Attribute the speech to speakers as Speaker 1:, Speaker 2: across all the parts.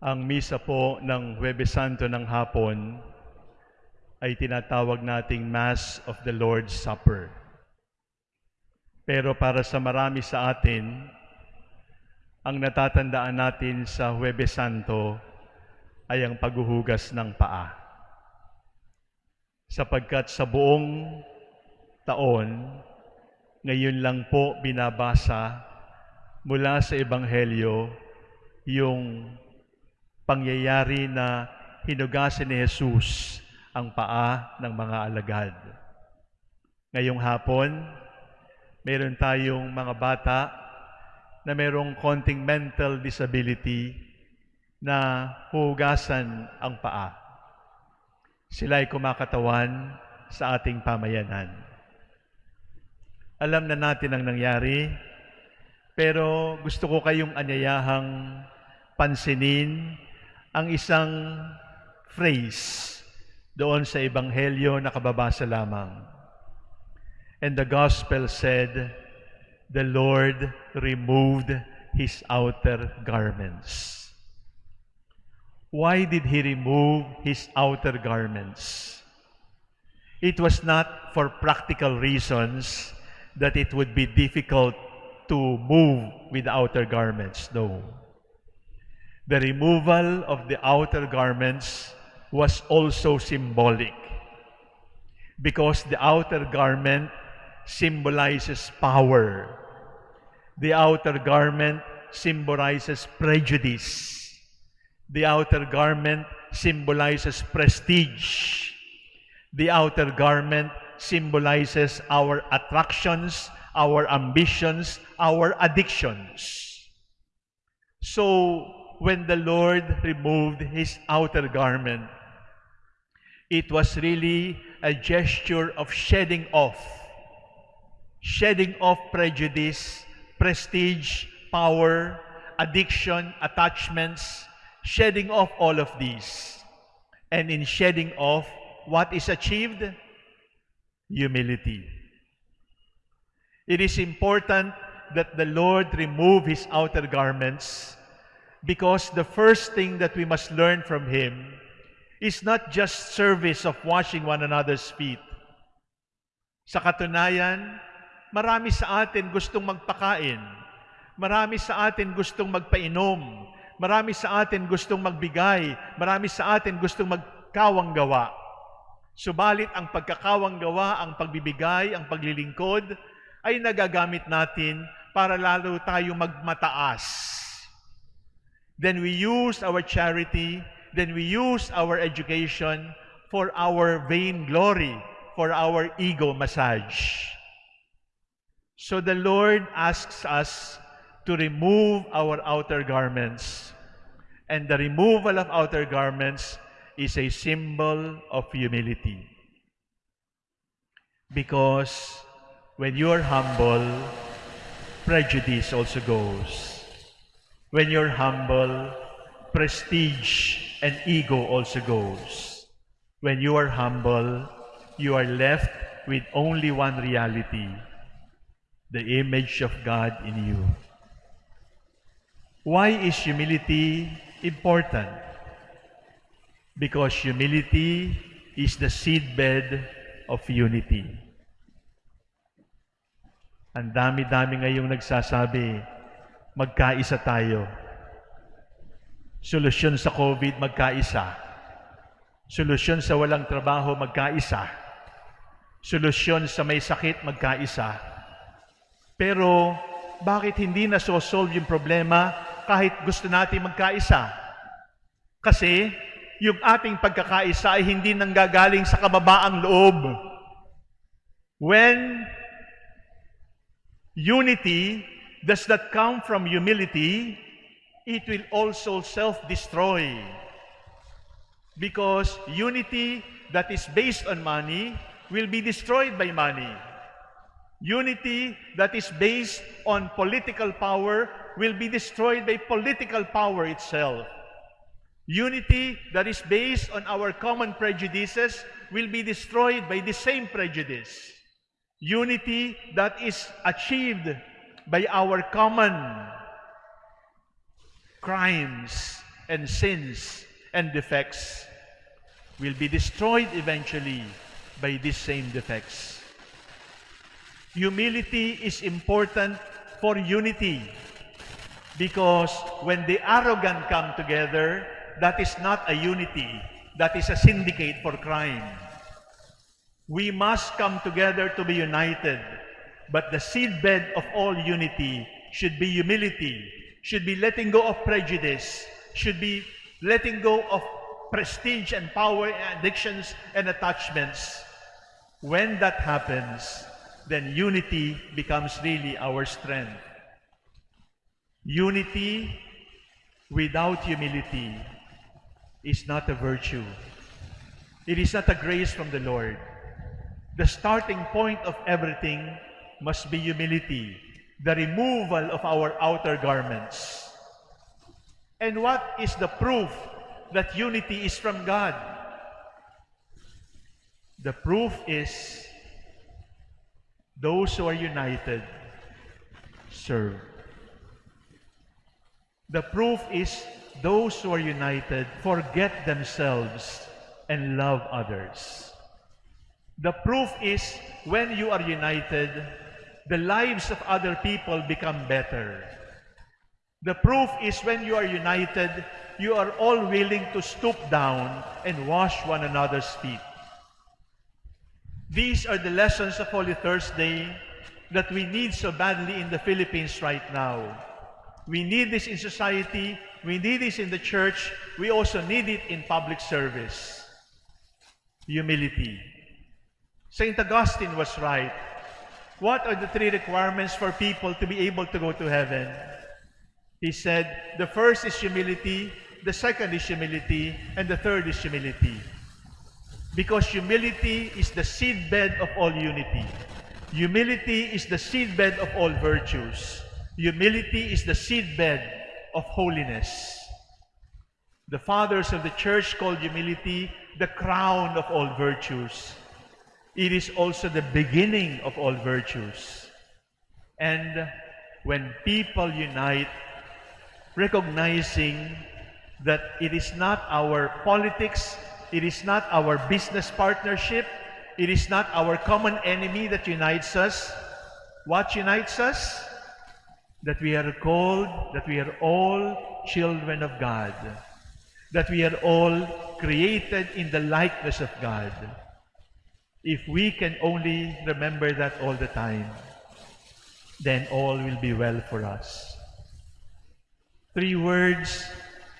Speaker 1: Ang misa po ng Huwebes Santo ng hapon ay tinatawag nating Mass of the Lord's Supper. Pero para sa marami sa atin, ang natatandaan natin sa Huwebes Santo ay ang paghuhugas ng paa. Sapagkat sa buong taon, ngayon lang po binabasa mula sa Ebanghelyo yung pangyayari na hinugasan ni Jesus ang paa ng mga alagad. Ngayong hapon, meron tayong mga bata na merong konting mental disability na hugasan ang paa. Sila ay kumakatawan sa ating pamayanan. Alam na natin ang nangyari, pero gusto ko kayong anyayahang pansinin ang isang phrase doon sa Ebanghelyo na kababasa lamang. And the gospel said, the Lord removed his outer garments. Why did he remove his outer garments? It was not for practical reasons that it would be difficult to move with outer garments. No. The removal of the outer garments was also symbolic because the outer garment symbolizes power. The outer garment symbolizes prejudice. The outer garment symbolizes prestige. The outer garment symbolizes our attractions, our ambitions, our addictions. So, when the Lord removed his outer garment, it was really a gesture of shedding off, shedding off prejudice, prestige, power, addiction, attachments, shedding off all of these. And in shedding off, what is achieved? Humility. It is important that the Lord remove his outer garments because the first thing that we must learn from him is not just service of washing one another's feet. Sa katunayan, marami sa atin gustong magpakain. Marami sa atin gustong magpainom. Marami sa atin gustong magbigay. Marami sa atin gustong magkawang gawa. Subalit ang pagkakawang gawa, ang pagbibigay, ang paglilingkod, ay nagagamit natin para lalo tayo magmataas. Then we use our charity, then we use our education for our vain glory, for our ego massage. So the Lord asks us to remove our outer garments. And the removal of outer garments is a symbol of humility. Because when you're humble, prejudice also goes. When you're humble, prestige and ego also goes. When you are humble, you are left with only one reality, the image of God in you. Why is humility important? Because humility is the seedbed of unity. Ang dami-dami ngayong nagsasabi, magkaisa tayo. Solusyon sa COVID, magkaisa. Solusyon sa walang trabaho, magkaisa. Solusyon sa may sakit, magkaisa. Pero, bakit hindi na-solve yung problema kahit gusto natin magkaisa? Kasi, yung ating pagkakaisa ay hindi nanggagaling sa kababaang loob. When unity does not come from humility, it will also self-destroy. Because unity that is based on money will be destroyed by money. Unity that is based on political power will be destroyed by political power itself. Unity that is based on our common prejudices will be destroyed by the same prejudice. Unity that is achieved by our common crimes and sins and defects will be destroyed eventually by these same defects. Humility is important for unity because when the arrogant come together, that is not a unity, that is a syndicate for crime. We must come together to be united, but the seedbed of all unity should be humility, should be letting go of prejudice, should be letting go of prestige and power and addictions and attachments. When that happens, then unity becomes really our strength. Unity without humility is not a virtue. It is not a grace from the Lord. The starting point of everything must be humility, the removal of our outer garments. And what is the proof that unity is from God? The proof is those who are united serve. The proof is those who are united forget themselves and love others. The proof is when you are united, the lives of other people become better. The proof is when you are united, you are all willing to stoop down and wash one another's feet. These are the lessons of Holy Thursday that we need so badly in the Philippines right now. We need this in society, we need this in the church, we also need it in public service. Humility. St. Augustine was right. What are the three requirements for people to be able to go to heaven? He said, the first is humility, the second is humility, and the third is humility. Because humility is the seedbed of all unity. Humility is the seedbed of all virtues. Humility is the seedbed of holiness. The fathers of the church called humility the crown of all virtues. It is also the beginning of all virtues. And when people unite, recognizing that it is not our politics, it is not our business partnership, it is not our common enemy that unites us. What unites us? That we are called, that we are all children of God, that we are all created in the likeness of God. If we can only remember that all the time, then all will be well for us. Three words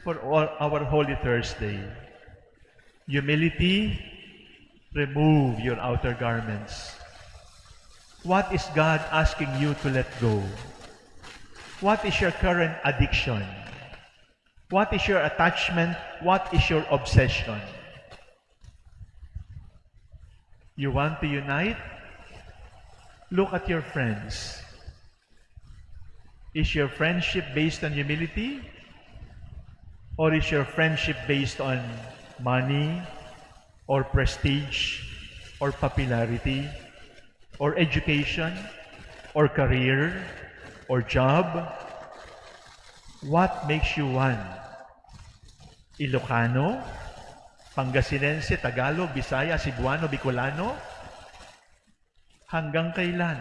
Speaker 1: for our Holy Thursday. Humility, remove your outer garments. What is God asking you to let go? What is your current addiction? What is your attachment? What is your obsession? You want to unite? Look at your friends. Is your friendship based on humility? Or is your friendship based on money, or prestige, or popularity, or education, or career, or job? What makes you one? Ilocano? Pangasinense, Tagalog, Bisaya, Cebuano, Bicolano? Hanggang kailan?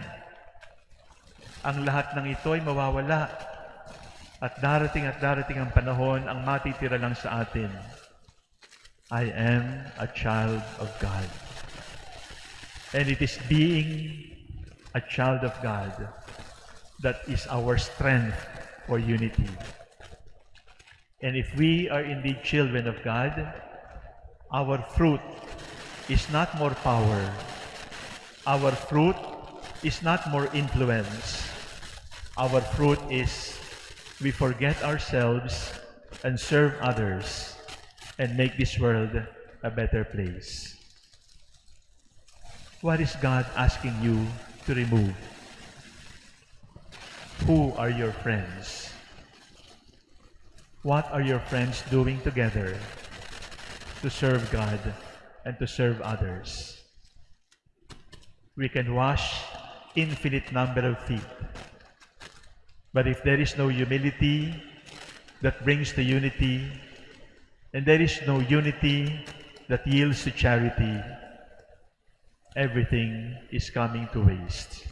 Speaker 1: Ang lahat ng ito ay mawawala. At darating at darating ang panahon, ang matitira lang sa atin. I am a child of God. And it is being a child of God that is our strength for unity. And if we are indeed children of God, our fruit is not more power. Our fruit is not more influence. Our fruit is we forget ourselves and serve others and make this world a better place. What is God asking you to remove? Who are your friends? What are your friends doing together to serve God and to serve others? We can wash infinite number of feet. But if there is no humility that brings the unity, and there is no unity that yields to charity, everything is coming to waste.